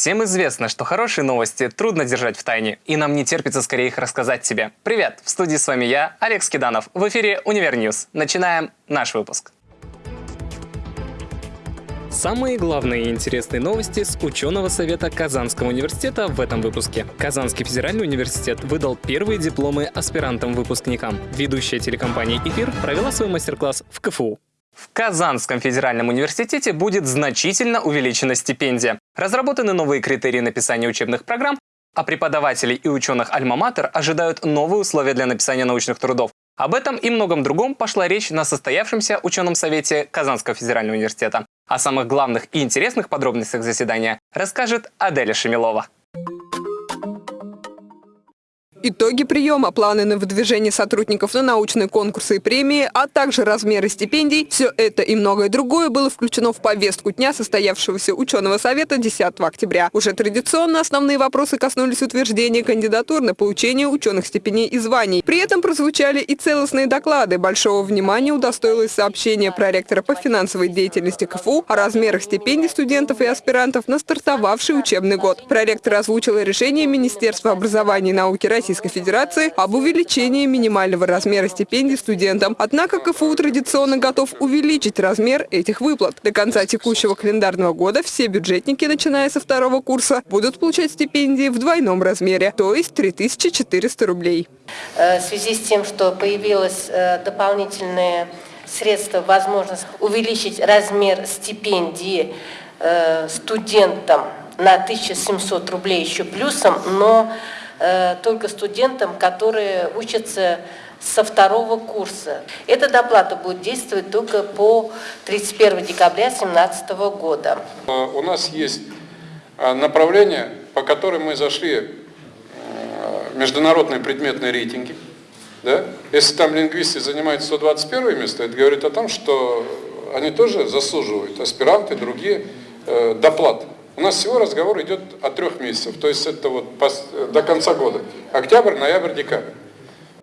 Всем известно, что хорошие новости трудно держать в тайне, и нам не терпится скорее их рассказать тебе. Привет! В студии с вами я, Олег Скиданов. В эфире Univer News. Начинаем наш выпуск. Самые главные и интересные новости с ученого совета Казанского университета в этом выпуске. Казанский федеральный университет выдал первые дипломы аспирантам-выпускникам. Ведущая телекомпания «Эфир» провела свой мастер-класс в КФУ. В Казанском федеральном университете будет значительно увеличена стипендия. Разработаны новые критерии написания учебных программ, а преподавателей и ученых Альма-Матер ожидают новые условия для написания научных трудов. Об этом и многом другом пошла речь на состоявшемся ученом совете Казанского федерального университета. О самых главных и интересных подробностях заседания расскажет Аделя Шемилова. Итоги приема, планы на выдвижение сотрудников на научные конкурсы и премии, а также размеры стипендий – все это и многое другое было включено в повестку дня состоявшегося ученого совета 10 октября. Уже традиционно основные вопросы коснулись утверждения кандидатур на получение ученых степеней и званий. При этом прозвучали и целостные доклады. Большого внимания удостоилось сообщение проректора по финансовой деятельности КФУ о размерах стипендий студентов и аспирантов на стартовавший учебный год. Проректор озвучил решение Министерства образования и науки России Российской Федерации об увеличении минимального размера стипендий студентам. Однако КФУ традиционно готов увеличить размер этих выплат. До конца текущего календарного года все бюджетники, начиная со второго курса, будут получать стипендии в двойном размере, то есть 3400 рублей. Э, в связи с тем, что появилось э, дополнительные средства, возможность увеличить размер стипендии э, студентам на 1700 рублей еще плюсом, но только студентам, которые учатся со второго курса. Эта доплата будет действовать только по 31 декабря 2017 года. Э, у нас есть э, направление, по которым мы зашли международные предметные рейтинги. Да? Если там лингвисты занимают 121 место, это говорит о том, что они тоже заслуживают, аспиранты, другие, доплаты. У нас всего разговор идет о трех месяцах, то есть это вот до конца года. Октябрь, ноябрь, декабрь.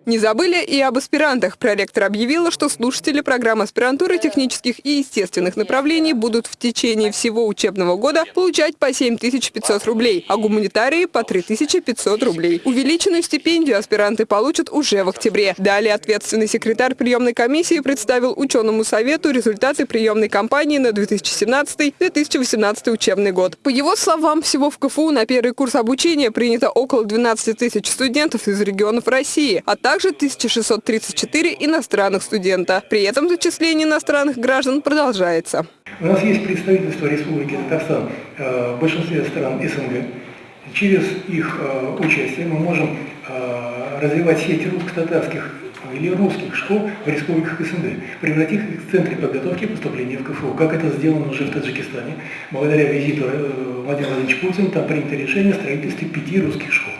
Не забыли и об аспирантах. Проректор объявила, что слушатели программ аспирантуры технических и естественных направлений будут в течение всего учебного года получать по 7500 рублей, а гуманитарии по 3500 рублей. Увеличенную стипендию аспиранты получат уже в октябре. Далее ответственный секретарь приемной комиссии представил ученому совету результаты приемной кампании на 2017-2018 учебный год. По его словам, всего в КФУ на первый курс обучения принято около 12 тысяч студентов из регионов России, а также также 1634 иностранных студента. При этом зачисление иностранных граждан продолжается. У нас есть представительство Республики Татарстан э, в большинстве стран СНГ. Через их э, участие мы можем э, развивать сеть русско-татарских или русских школ в республиках СНГ, превратив их в центре подготовки поступления в КФУ, как это сделано уже в Таджикистане. Благодаря визиту Владимира Владимировича Путина там принято решение о строительстве пяти русских школ.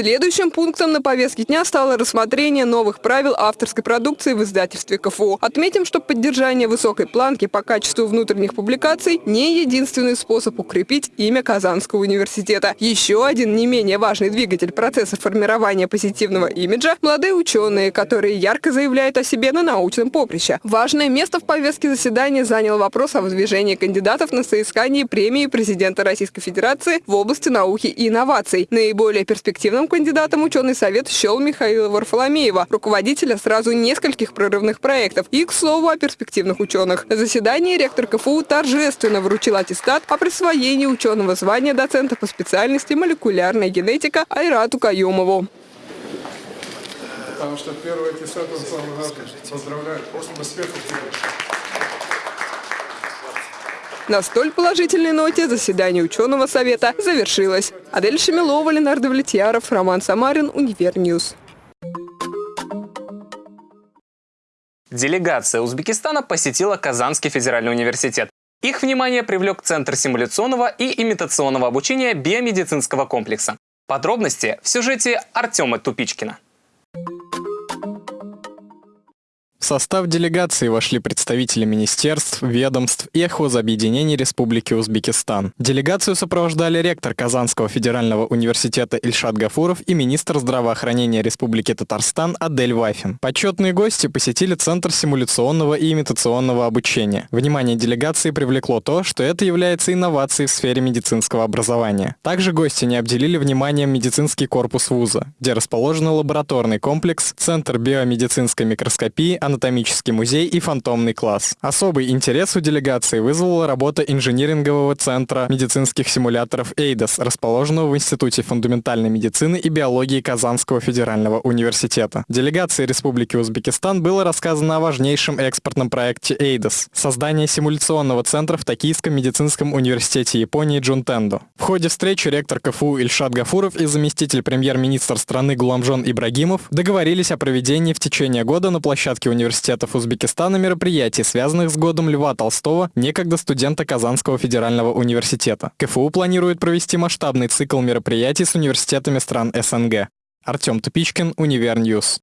Следующим пунктом на повестке дня стало рассмотрение новых правил авторской продукции в издательстве КФУ. Отметим, что поддержание высокой планки по качеству внутренних публикаций не единственный способ укрепить имя Казанского университета. Еще один не менее важный двигатель процесса формирования позитивного имиджа – молодые ученые, которые ярко заявляют о себе на научном поприще. Важное место в повестке заседания занял вопрос о выдвижении кандидатов на соискание премии президента Российской Федерации в области науки и инноваций. Наиболее перспективным кандидатом ученый совет счел Михаила Варфоломеева, руководителя сразу нескольких прорывных проектов. И, к слову, о перспективных ученых. На заседании ректор КФУ торжественно вручил аттестат о присвоении ученого звания доцента по специальности молекулярная генетика Айрату Каюмову. Потому что первый аттестат он сам поздравляет. После успехов на столь положительной ноте заседание ученого совета завершилось. Адель Шамилова, Ленар Довлетьяров, Роман Самарин, Univer News. Делегация Узбекистана посетила Казанский федеральный университет. Их внимание привлек Центр симуляционного и имитационного обучения биомедицинского комплекса. Подробности в сюжете Артема Тупичкина. В состав делегации вошли представители министерств, ведомств и хозобъединений Республики Узбекистан. Делегацию сопровождали ректор Казанского федерального университета Ильшат Гафуров и министр здравоохранения Республики Татарстан Адель Вафин. Почетные гости посетили Центр симуляционного и имитационного обучения. Внимание делегации привлекло то, что это является инновацией в сфере медицинского образования. Также гости не обделили вниманием медицинский корпус вуза, где расположен лабораторный комплекс, Центр биомедицинской микроскопии, анатомический музей и фантомный класс. Особый интерес у делегации вызвала работа инжинирингового центра медицинских симуляторов «Эйдос», расположенного в Институте фундаментальной медицины и биологии Казанского федерального университета. Делегации Республики Узбекистан было рассказано о важнейшем экспортном проекте «Эйдос» — создание симуляционного центра в Токийском медицинском университете Японии Джунтендо. В ходе встречи ректор КФУ Ильшат Гафуров и заместитель премьер-министра страны Гуламжон Ибрагимов договорились о проведении в течение года на площадке университетов Узбекистана мероприятий, связанных с годом Льва Толстого, некогда студента Казанского федерального университета. КФУ планирует провести масштабный цикл мероприятий с университетами стран СНГ. Артем Тупичкин, Univer News.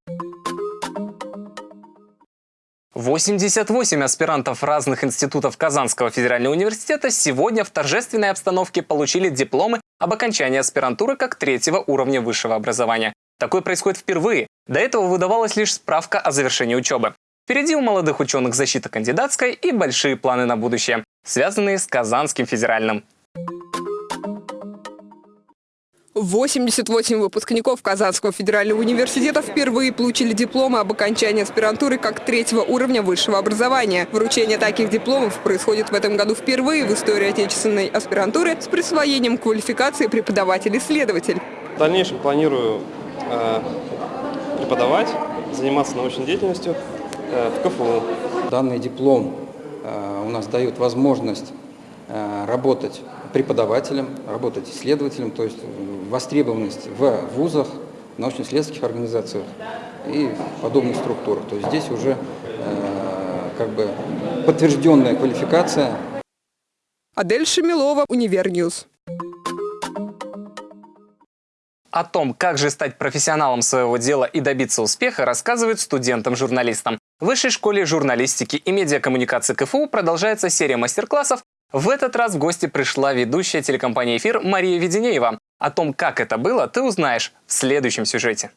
88 аспирантов разных институтов Казанского федерального университета сегодня в торжественной обстановке получили дипломы об окончании аспирантуры как третьего уровня высшего образования. Такое происходит впервые. До этого выдавалась лишь справка о завершении учебы. Впереди у молодых ученых защита кандидатской и большие планы на будущее, связанные с Казанским федеральным. 88 выпускников Казанского федерального университета впервые получили дипломы об окончании аспирантуры как третьего уровня высшего образования. Вручение таких дипломов происходит в этом году впервые в истории отечественной аспирантуры с присвоением квалификации преподаватель-исследователь. В дальнейшем планирую преподавать, заниматься научной деятельностью э, в КФУ. Данный диплом э, у нас дает возможность э, работать преподавателем, работать исследователем, то есть востребованность в вузах, научно-исследовательских организациях и подобных структурах. То есть здесь уже как бы подтвержденная квалификация. Адель Шамилова, Univer News. О том, как же стать профессионалом своего дела и добиться успеха, рассказывают студентам-журналистам. В Высшей школе журналистики и медиакоммуникации КФУ продолжается серия мастер-классов. В этот раз в гости пришла ведущая телекомпании «Эфир» Мария Веденеева. О том, как это было, ты узнаешь в следующем сюжете.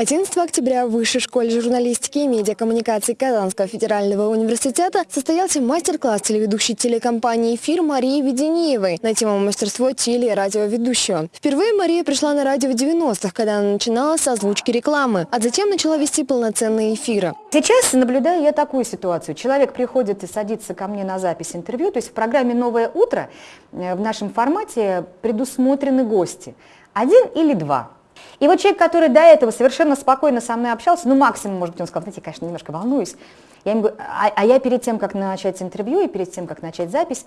11 октября в Высшей школе журналистики и медиакоммуникации Казанского федерального университета состоялся мастер-класс телеведущей телекомпании «Эфир» Марии Веденеевой на тему мастерство теле- и радиоведущего. Впервые Мария пришла на радио в 90-х, когда она начинала с озвучки рекламы, а затем начала вести полноценные эфиры. Сейчас наблюдаю я такую ситуацию. Человек приходит и садится ко мне на запись интервью, то есть в программе «Новое утро» э, в нашем формате предусмотрены гости. Один или два. И вот человек, который до этого совершенно спокойно со мной общался, ну максимум, может быть, он сказал, знаете, конечно, немножко волнуюсь. Я ему говорю, а, а я перед тем, как начать интервью и перед тем, как начать запись,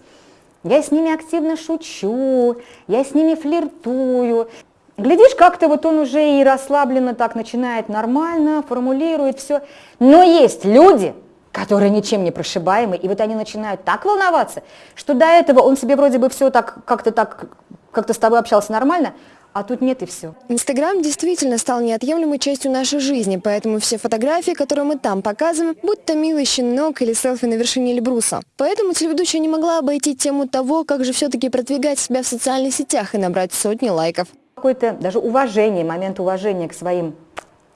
я с ними активно шучу, я с ними флиртую. Глядишь, как-то вот он уже и расслабленно так начинает нормально, формулирует все. Но есть люди, которые ничем не прошибаемы, и вот они начинают так волноваться, что до этого он себе вроде бы все так, как-то так, как-то с тобой общался нормально, а тут нет и все. Инстаграм действительно стал неотъемлемой частью нашей жизни, поэтому все фотографии, которые мы там показываем, будь то милый щенок или селфи на вершине Эльбруса. Поэтому телеведущая не могла обойти тему того, как же все-таки продвигать себя в социальных сетях и набрать сотни лайков. Какое-то даже уважение, момент уважения к своим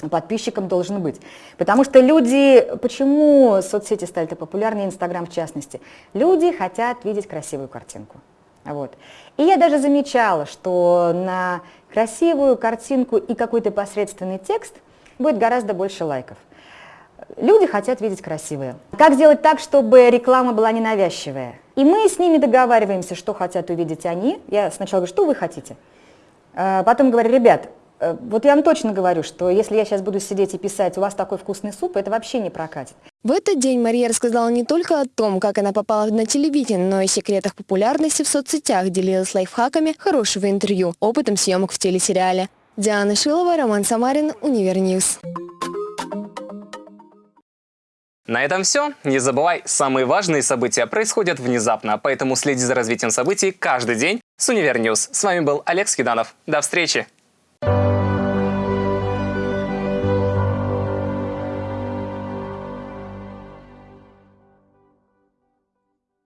подписчикам должен быть. Потому что люди, почему соцсети стали популярнее, Инстаграм в частности? Люди хотят видеть красивую картинку. Вот. И я даже замечала, что на красивую картинку и какой-то посредственный текст будет гораздо больше лайков. Люди хотят видеть красивое. Как сделать так, чтобы реклама была ненавязчивая? И мы с ними договариваемся, что хотят увидеть они. Я сначала говорю, что вы хотите? А потом говорю, ребят, вот я вам точно говорю, что если я сейчас буду сидеть и писать, у вас такой вкусный суп, это вообще не прокатит. В этот день Мария рассказала не только о том, как она попала на телевидение, но и секретах популярности в соцсетях, делилась лайфхаками хорошего интервью, опытом съемок в телесериале. Диана Шилова, Роман Самарин, Univer News. На этом все. Не забывай, самые важные события происходят внезапно, поэтому следи за развитием событий каждый день с Univer News. С вами был Олег Скиданов. До встречи!